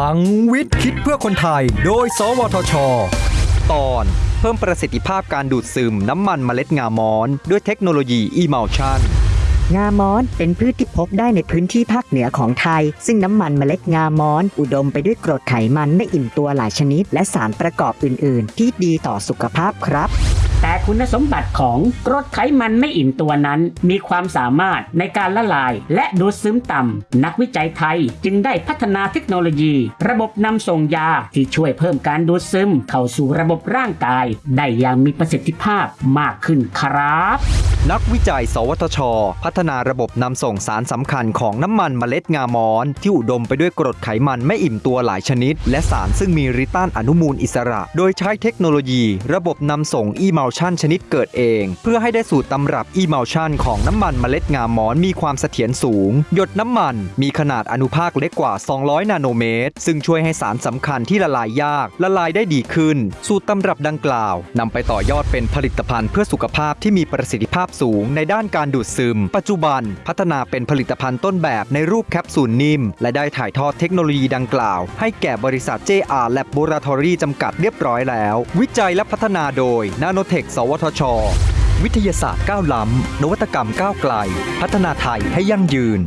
ลังวิทย์คิดเพื่อคนไทย โดย สวทช ตอนเพิ่มประสิทธิภาพการดูดซึมน้ำมันเมล็ดงามอน ด้วยเทคโนโลยี Emulsion งามอนเป็นพืชที่พบได้ในพื้นที่ภาคเหนือของไทย ซึ่งน้ำมันเมล็ดงามอน อุดมไปด้วยกรดไขมันไม่อิ่มตัวหลายชนิด และสารประกอบอื่น ๆ ที่ดีต่อสุขภาพครับ แต่คุณสมบัติของกรดไขมันไม่อิ่มตัวนั้น มีความสามารถในการละลาย และดูดซึมต่ำ นักวิจัยไทยจึงได้พัฒนาเทคโนโลยี ระบบนำส่งยาที่ช่วยเพิ่มการดูดซึม เข้าสู่ระบบร่างกาย ได้อย่างมีประสิทธิภาพมากขึ้นครับนักวิจัย สวทช พัฒนาระบบนำส่งสารสำคัญของน้ำมันเมล็ดงามอน ที่อุดมไปด้วยกรดไขมันไม่อิ่มตัวหลายชนิด และสารซึ่งมีฤทธิ์ต้านอนุมูลอิสระ โดยใช้เทคโนโลยี ระบบนำส่งอีเมล Emulsion ชนิดเกิดเอง เพื่อให้ได้สูตรตำรับ Emulsion ของน้ำมันเมล็ดงามอนมีความเสถียรสูง หยดน้ำมันมีขนาดอนุภาคเล็กกว่า 200 นาโนเมตร ซึ่งช่วยให้สารสำคัญที่ละลายยาก ละลายได้ดีขึ้น สูตรตำรับดังกล่าวนำไปต่อยอดเป็นผลิตภัณฑ์เพื่อสุขภาพที่มีประสิทธิภาพสูงในด้านการดูดซึม ปัจจุบัน พัฒนาเป็นผลิตภัณฑ์ต้นแบบในรูปแคปซูลนิ่ม และได้ถ่ายทอดเทคโนโลยีดังกล่าว ให้แก่บริษัท JR Laboratory จำกัดเรียบร้อยแล้ว วิจัยและพัฒนาโดย n a n o t e ค สวทช วิทยาศาสตร์ก้าวล้ำ นวัตกรรมก้าวไกล พัฒนาไทยให้ยั่งยืน